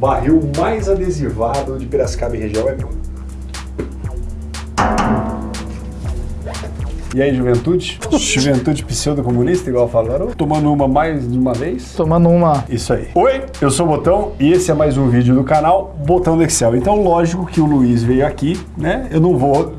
barril mais adesivado de Piracicaba e região é meu. E aí, juventude? Juventude pseudo-comunista, igual falaram? Tomando uma mais de uma vez? Tomando uma. Isso aí. Oi, eu sou o Botão e esse é mais um vídeo do canal Botão do Excel. Então, lógico que o Luiz veio aqui, né? Eu não vou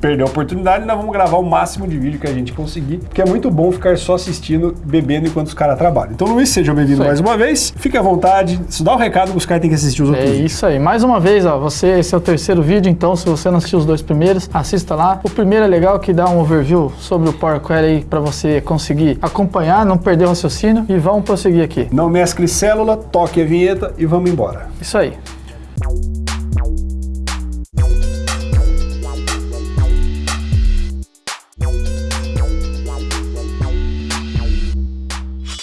perder a oportunidade, nós vamos gravar o máximo de vídeo que a gente conseguir, porque é muito bom ficar só assistindo, bebendo enquanto os caras trabalham. Então, Luiz, seja bem-vindo mais uma vez. Fique à vontade. Isso dá o um recado que os caras têm que assistir os outros É isso aí. Mais uma vez, ó, você, esse é o terceiro vídeo, então se você não assistiu os dois primeiros, assista lá. O primeiro é legal que dá um overview sobre o Power Query aí para você conseguir acompanhar, não perder o raciocínio e vamos prosseguir aqui. Não mescle célula, toque a vinheta e vamos embora. Isso aí.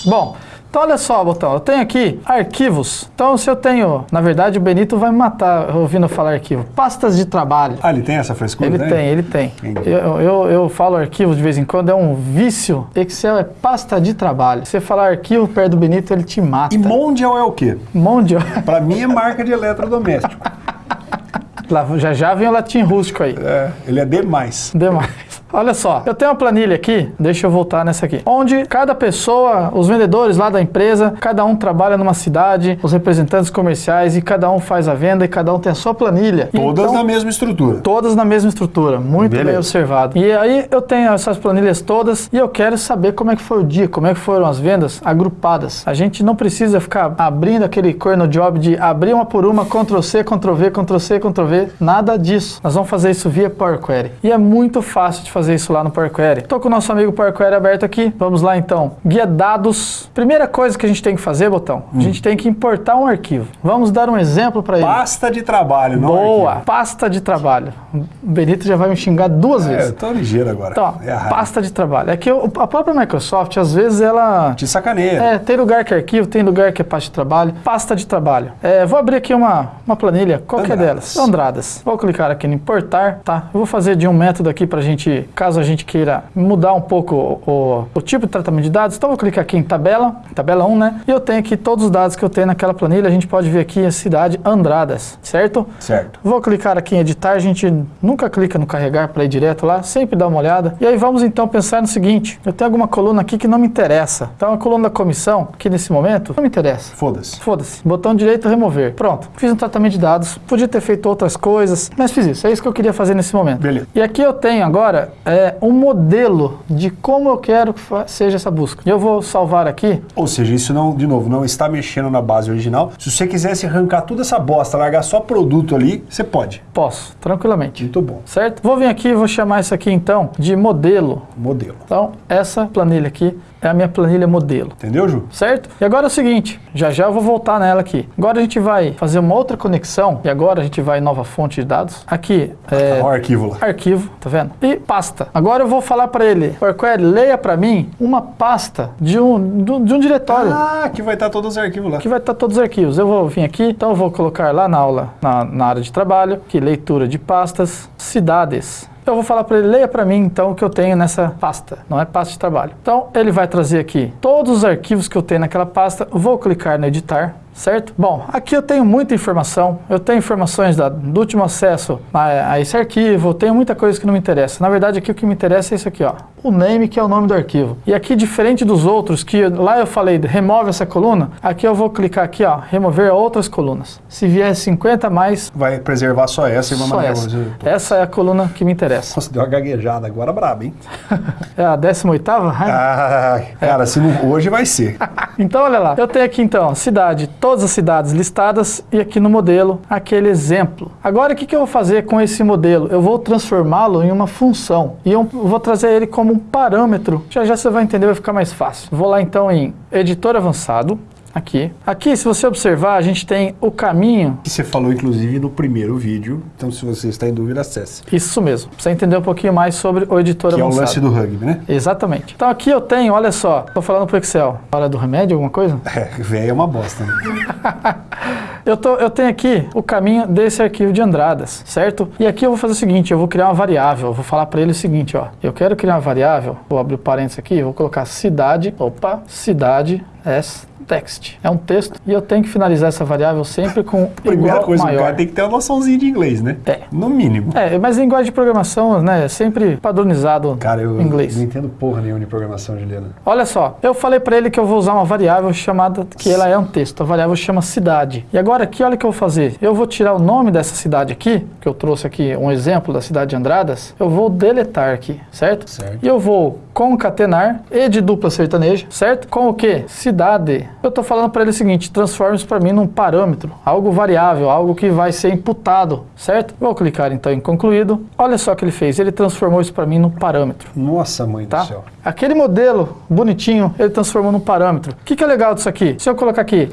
Bom, então olha só, Botão, eu tenho aqui arquivos. Então se eu tenho, na verdade o Benito vai me matar ouvindo falar arquivo. Pastas de trabalho. Ah, ele tem essa frescura? Ele né? tem, ele tem. Eu, eu, eu falo arquivo de vez em quando, é um vício. Excel é pasta de trabalho. Você falar arquivo perto do Benito, ele te mata. E Mondial é o quê? Mondial. Pra mim é marca de eletrodoméstico. Lá, já já vem o latim rústico aí. É, ele é demais. Demais. Olha só, eu tenho uma planilha aqui, deixa eu voltar nessa aqui, onde cada pessoa, os vendedores lá da empresa, cada um trabalha numa cidade, os representantes comerciais e cada um faz a venda e cada um tem a sua planilha. Todas Então, na mesma estrutura. Todas na mesma estrutura, muito Beleza. bem observado. E aí eu tenho essas planilhas todas e eu quero saber como é que foi o dia, como é que foram as vendas agrupadas. A gente não precisa ficar abrindo aquele corno job de abrir uma por uma, Ctrl C, Ctrl V, Ctrl C, Ctrl V, nada disso. Nós vamos fazer isso via Power Query. E é muito fácil de fazer isso lá no Power Query. Estou com o nosso amigo Power Query aberto aqui. Vamos lá então. Guia dados. Primeira coisa que a gente tem que fazer, botão, Hum. a gente tem que importar um arquivo. Vamos dar um exemplo para ele. Pasta de trabalho, não Boa, arquivo. pasta de trabalho. O Benito já vai me xingar duas É, vezes. eu tô ligeiro agora. Então, é a pasta de trabalho. É que a própria Microsoft, às vezes, ela. Te sacaneia. É, tem lugar que é arquivo, tem lugar que é pasta de trabalho. Pasta de trabalho. É, vou abrir aqui uma, uma planilha, qualquer Andradas. delas. Andradas. Vou clicar aqui em importar, tá? Eu vou fazer de um método aqui pra gente, caso a gente queira mudar um pouco o, o- tipo de tratamento de dados. Então, vou clicar aqui em tabela, tabela 1, né? E eu tenho aqui todos os dados que eu tenho naquela planilha. A gente pode ver aqui a cidade Andradas, certo? Certo. Vou clicar aqui em editar, a gente nunca clica no carregar para ir direto lá, sempre dá uma olhada. E aí vamos então pensar no seguinte, eu tenho alguma coluna aqui que não me interessa. Então a coluna da comissão, aqui nesse momento, não me interessa. Foda-se. Foda-se. Botão direito, remover. Pronto. Fiz um tratamento de dados. Podia ter feito outras coisas, mas fiz isso. É isso que eu queria fazer nesse momento. Beleza. E aqui eu tenho agora é, um modelo de como eu quero que seja essa busca. Eu vou salvar aqui. Ou seja, isso não, de novo, não está mexendo na base original. Se você quisesse arrancar toda essa bosta, largar só produto ali, você pode. Posso, tranquilamente. Muito bom. Certo? Vou vir aqui e vou chamar isso aqui então de modelo. Modelo. Então, essa planilha aqui é a minha planilha modelo. Entendeu, Ju? Certo? E agora é o seguinte, já já eu vou voltar nela aqui. Agora a gente vai fazer uma outra conexão e agora a gente vai em nova fonte de dados. Aqui é Olha o arquivo lá. arquivo, tá vendo? E pasta. Agora eu vou falar para ele, Power Query, leia para mim uma pasta de um, do- de um diretório. Ah, aqui vai estar todos os arquivos lá. Aqui vai estar todos os arquivos. Eu vou vir aqui, então eu vou colocar lá na aula, na, na área de trabalho, que leitura de pastas, cidades. Eu vou falar para ele, leia para mim então o que eu tenho nessa pasta, não é pasta de trabalho. Então ele vai trazer aqui todos os arquivos que eu tenho naquela pasta, vou clicar no editar, certo? Bom, aqui eu tenho muita informação, eu tenho informações da- do último acesso a, a esse arquivo, tenho muita coisa que não me interessa. Na verdade aqui o que me interessa é isso aqui, ó, o name que é o nome do arquivo. E aqui diferente dos outros, que lá eu falei, remove essa coluna, aqui eu vou clicar aqui, ó, remover outras colunas. Se vier 50 a mais, Vai preservar só essa e mandar essa. Essa é a coluna que me interessa. Nossa, deu uma gaguejada agora braba, hein? É a 18ª? Ah, cara, se não, hoje vai ser. Então, olha lá. Eu tenho aqui, então, cidade, todas as cidades listadas e aqui no modelo, aquele exemplo. Agora, o que, que eu vou fazer com esse modelo? Eu vou transformá-lo em uma função e eu vou trazer ele como um parâmetro. Já já você vai entender, vai ficar mais fácil. Vou lá, então, em editor avançado. Aqui. Aqui, se você observar, a gente tem o caminho. Que você falou, inclusive, no primeiro vídeo. Então, se você está em dúvida, acesse. Isso mesmo. Pra você entender um pouquinho mais sobre o editor Que é o avançado. lance do rugby, né? Exatamente. Então aqui eu tenho, olha só, tô falando pro Excel. Hora do remédio, alguma coisa? É, velho é uma bosta. Né? Eu, tô, eu tenho aqui o caminho desse arquivo de Andradas, certo? E aqui eu vou fazer o seguinte, eu vou criar uma variável. Eu vou falar para ele o seguinte, ó. Eu quero criar uma variável, vou abrir o parênteses aqui, vou colocar cidade, opa, cidade as text. É um texto e eu tenho que finalizar essa variável sempre com Primeira igual coisa, o maior. cara tem que ter uma noçãozinha de inglês, né? É. No mínimo. É, mas linguagem de programação, né, é sempre padronizado Cara, eu inglês. não entendo porra nenhuma de programação, Juliana. Olha só, eu falei para ele que eu vou usar uma variável chamada, que ela é um texto, a variável chama cidade. E agora aqui, olha o que eu vou fazer. Eu vou tirar o nome dessa cidade aqui, que eu trouxe aqui um exemplo da cidade de Andradas, eu vou deletar aqui, certo? Certo. E eu vou concatenar e de dupla sertaneja, certo? Com o que? Cidade. Eu tô falando para ele o seguinte, transforma isso para mim num parâmetro, algo variável, algo que vai ser imputado, certo? Vou clicar então em concluído. Olha só o que ele fez, ele transformou isso para mim num parâmetro Nossa, mãe tá? do céu. Aquele modelo bonitinho, ele transformou num parâmetro. O que, que é legal disso aqui? Se eu colocar aqui,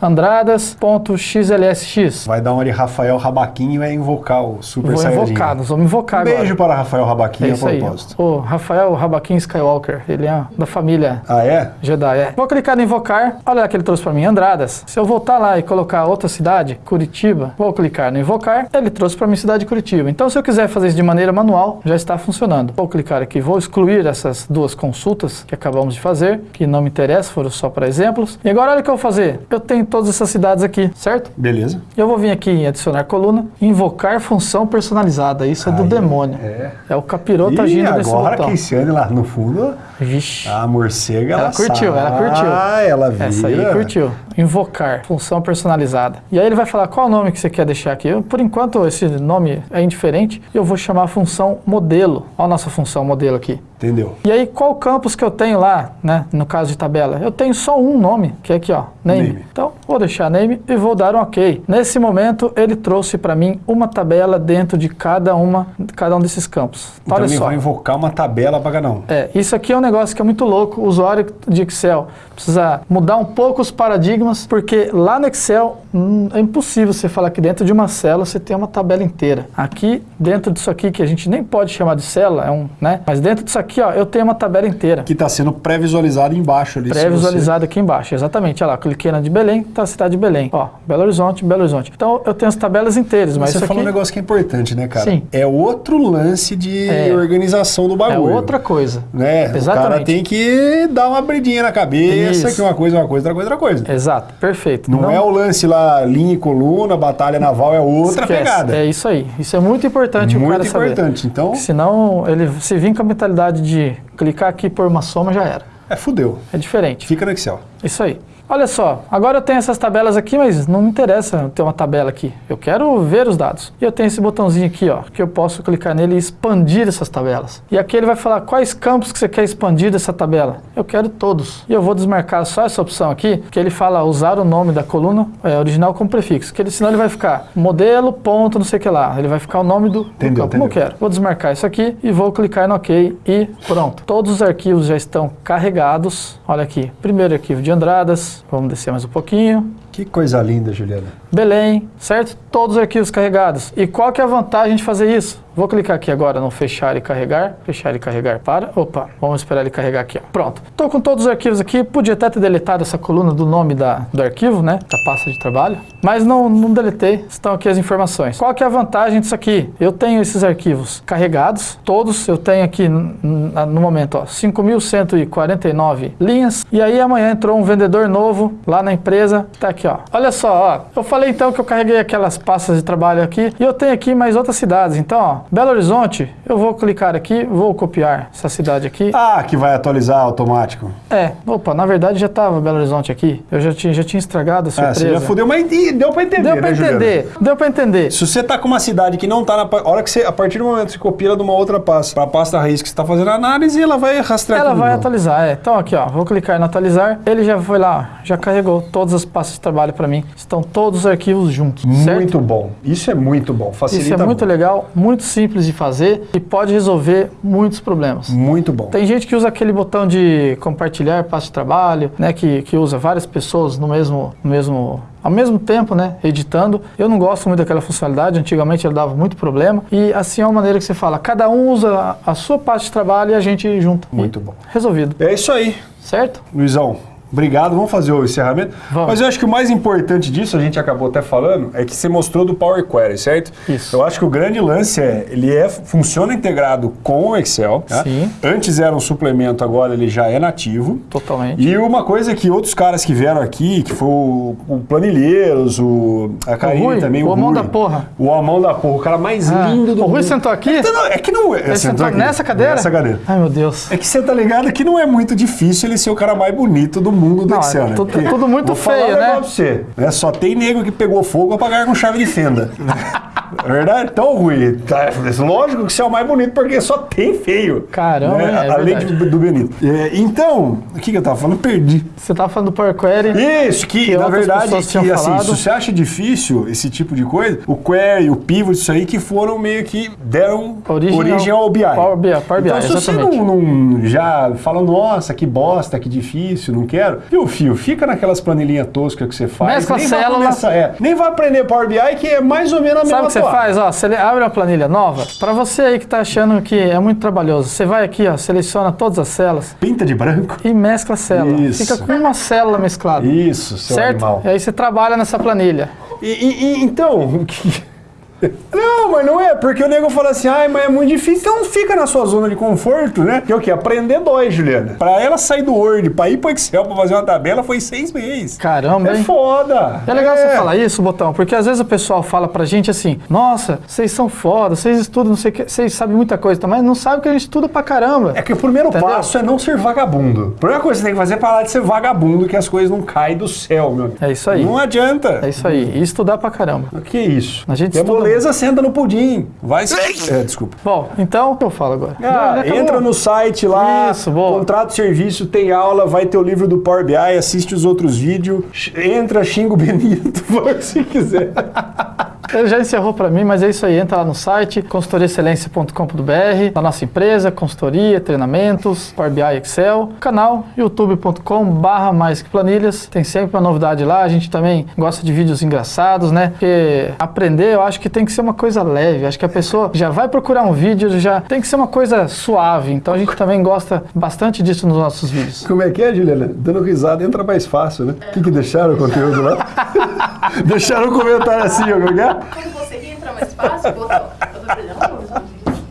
andradas.xlsx, Vai dar uma de Rafael Rabaquim e vai invocar o Super vou Saiyajin. invocar, nós vamos invocar Um beijo agora. para Rafael Rabaquim É a isso aí. propósito. O Rafael Rabaquim Skywalker, ele é da família Ah, é? Jedi. É. Vou clicar em invocar. Olha lá que ele trouxe para mim, Andradas. Se eu voltar lá e colocar outra cidade, Curitiba, vou clicar no invocar. Ele trouxe para mim cidade de Curitiba. Então, se eu quiser fazer isso de maneira manual, já está funcionando. Vou clicar aqui, vou excluir essas duas consultas que acabamos de fazer, que não me interessa, foram só para exemplos. E agora olha o que eu vou fazer. Eu tenho todas essas cidades aqui, certo? Beleza. Eu vou vir aqui em adicionar coluna, invocar função personalizada. Isso é do Aí, demônio. É. É o capiroto agindo nesse agora botão. a Keisiane lá no fundo, Vixe. a morcega, ela, Ela curtiu, sabe. ela curtiu. Ah, ela vira. Essa aí curtiu. Invocar, função personalizada. E aí ele vai falar qual o nome que você quer deixar aqui. Eu, por enquanto, esse nome é indiferente. Eu vou chamar a função modelo. Olha a nossa função modelo aqui. Entendeu? E aí, qual campus que eu tenho lá, né? No caso de tabela? Eu tenho só um nome, que é aqui, ó, name. Name. Então, vou deixar name e vou dar um OK. Nesse momento, ele trouxe para mim uma tabela dentro de cada uma, cada um desses campos. Então Olha ele só. vai invocar uma tabela para cada um. É, isso aqui é um negócio que é muito louco. O usuário de Excel precisa mudar um pouco os paradigmas, porque lá no Excel hum, é impossível você falar que dentro de uma célula você tem uma tabela inteira. Aqui, dentro disso aqui, que a gente nem pode chamar de célula, é um, né? Mas dentro disso aqui, ó, eu tenho uma tabela inteira. Que está sendo pré-visualizado embaixo ali. Pré-visualizado aquisualizado aqui embaixo, exatamente. Olha lá, cliquei na de Belém, tá a cidade de Belém. Ó, Belo Horizonte, Belo Horizonte. Então eu tenho as tabelas inteiras, Você, mas você falou aqui um negócio que é importante, né, cara? Sim. É outro lance de É. organização do é bagulho. outra coisa. Né? O cara Exatamente. tem que dar uma abridinha na cabeça, Isso. que uma coisa é uma coisa, outra coisa é outra coisa. Exato, perfeito. Não, é o lance lá, linha e coluna, batalha naval, é outra Esquece. pegada. É isso aí. Isso é muito importante o Muito cara saber. importante. Então, Senão, ele se vir com a mentalidade de clicar aqui por uma soma, já era. é fudeu. É diferente. Fica no Excel. Isso aí. Olha só, agora eu tenho essas tabelas aqui, mas não me interessa ter uma tabela aqui. Eu quero ver os dados. E eu tenho esse botãozinho aqui, ó, que eu posso clicar nele e expandir essas tabelas. E aqui ele vai falar quais campos que você quer expandir dessa tabela. Eu quero todos. E eu vou desmarcar só essa opção aqui, que ele fala usar o nome da coluna é, original como prefixo. Que ele, senão ele vai ficar modelo, ponto, não sei o que lá. Ele vai ficar o nome do, do Entendeu, campo. Como eu entendeu. quero. Vou desmarcar isso aqui e vou clicar no OK e pronto. Todos os arquivos já estão carregados. Olha aqui, primeiro arquivo de Andradas. Vamos descer mais um pouquinho. Que coisa linda, Juliana. Belém, certo? Todos os arquivos carregados. E qual que é a vantagem de fazer isso? Vou clicar aqui agora no fechar e carregar. Fechar e carregar para. Opa, vamos esperar ele carregar aqui. Ó. Pronto. Estou com todos os arquivos aqui. Podia até ter deletado essa coluna do nome da, do arquivo, né? Da pasta de trabalho. Mas não, não deletei. Estão aqui as informações. Qual que é a vantagem disso aqui? Eu tenho esses arquivos carregados. Todos eu tenho aqui no momento, ó, 5.149 linhas. E aí amanhã entrou um vendedor novo lá na empresa. Tá aqui, ó. Olha só, ó. Eu falei então que eu carreguei aquelas pastas de trabalho aqui. E eu tenho aqui mais outras cidades. Então, ó, Belo Horizonte, eu vou clicar aqui, vou copiar essa cidade aqui. Ah, que vai atualizar automático. É, opa, na verdade já estava Belo Horizonte aqui. Eu já tinha, já tinha estragado a Ah, surpresa. você já fudeu, mas deu pra entender, Deu pra né, Juliana? entender, deu pra entender. Se você tá com uma cidade que não tá na. A hora que você, a partir do momento que você copia ela de uma outra pasta pra pasta raiz que você tá fazendo a análise, ela vai rastrear Ela vai novo. atualizar, é. Então aqui, ó, vou clicar em atualizar. Ele já foi lá, já carregou todas as pastas de trabalho para mim. Estão todos os arquivos juntos, certo? Muito bom. Isso é muito bom. Facilita Isso é muito legal, muito simples de fazer e pode resolver muitos problemas. Muito bom. Tem gente que usa aquele botão de compartilhar pasta de trabalho, né? Que, que usa várias pessoas no mesmo, no mesmo, ao mesmo tempo, né? Editando. Eu não gosto muito daquela funcionalidade. Antigamente ela dava muito problema. E assim é uma maneira que você fala. Cada um usa a sua pasta de trabalho e a gente junta. Muito E bom. Resolvido. É isso aí, Certo? Luizão. Obrigado, vamos fazer o encerramento. Vamos. Mas eu acho que o mais importante disso, a gente acabou até falando, é que você mostrou do Power Query, certo? Isso. Eu acho que o grande lance é, ele é, funciona integrado com o Excel. tá? Sim. Antes era um suplemento, agora ele já é nativo. Totalmente. E uma coisa que outros caras que vieram aqui, que foi o, o Planilheiros, o, a Karine Rui, também, o o Amão da porra. O Amão da porra, o cara mais Ah, lindo do o Rui mundo. sentou aqui? Então, não, é que não é. Ele sentou aqui. nessa cadeira? Nessa cadeira. Ai, meu Deus. É que você tá ligado que não é muito difícil ele ser o cara mais bonito do mundo do Não, Excel, né? tudo- tudo muito vou feio, né? pra você. né? Só tem nego que pegou fogo pra pagar com chave de fenda. É verdade? Então, Rui, tá, lógico que você é o mais bonito porque só tem feio. Caramba, né? é Além de- do Benito. É, então, o que, que eu tava falando? Perdi. Você tava falando do Power Query. Isso, que, Que na verdade, que, assim, se você acha difícil esse tipo de coisa, o query, o pivot, isso aí que foram meio que deram Origem origem, ao- BI. Power BI, Power BI, então, se você não, não já fala, nossa, que bosta, que difícil, não quero, e o fio, fica naquelas planilhinhas toscas que você faz. Mescla nem a vai célula. começar- é, nem vai aprender Power BI, que é mais ou menos a mesma Sabe que você faz? Ó, você abre uma planilha nova. Para você aí que tá achando que é muito trabalhoso, você vai aqui, ó, seleciona todas as células Pinta de branco. e mescla a célula. Isso. Fica com uma célula mesclada. Isso, seu certo? animal. E aí você trabalha nessa planilha. E, e- e, então, o que- Não, mas não é, porque o nego fala assim, ai, mas é muito difícil, então fica na sua zona de conforto, né? Que é o quê? Aprender dói, Juliana. Pra ela sair do Word, pra ir pro Excel, pra fazer uma tabela, foi seis meses. Caramba, É hein? foda. É legal você falar isso, Botão, porque às vezes o pessoal fala pra gente assim, nossa, vocês são foda, vocês estudam, não sei o que, vocês sabem muita coisa, mas não sabem que a gente estuda pra caramba. É que o primeiro Entendeu? passo é não ser vagabundo. A primeira coisa que você tem que fazer é parar de ser vagabundo, que as coisas não caem do céu, meu amigo. É isso aí. Não adianta. É isso aí, e estudar pra caramba. O que é isso? A gente é estuda moleza, senta no pudim. Vai se... É, desculpa. Bom, então, o que eu falo agora? Ah, entra no site lá, Isso, boa. contrato serviço, tem aula, vai ter o livro do Power BI, assiste os outros vídeos, entra, xinga o Benito, faz se quiser. Ele já encerrou para mim, mas é isso aí. Entra lá no site consultoriaexcelência.com.br, da nossa empresa, consultoria, treinamentos, Power BI Excel, canal youtube.com barra mais que planilhas. Tem sempre uma novidade lá. A gente também gosta de vídeos engraçados, né? Porque aprender eu acho que tem que ser uma coisa leve. Acho que a pessoa já vai procurar um vídeo, já tem que ser uma coisa suave. Então a gente também gosta bastante disso nos nossos vídeos. Como é que é, Juliana? Dando risada entra mais fácil, né? O que, que deixaram o conteúdo lá? deixaram um comentário assim, ó, como é? Quando você entra mais fácil, botou.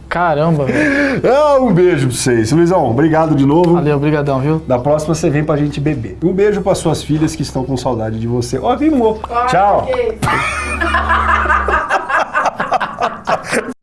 Caramba, velho. Ah, um beijo pra vocês. Luizão, obrigado de novo. Valeu, brigadão, viu? Da próxima você vem pra gente beber. Um beijo para suas filhas que estão com saudade de você. Ó, rimou. Tchau.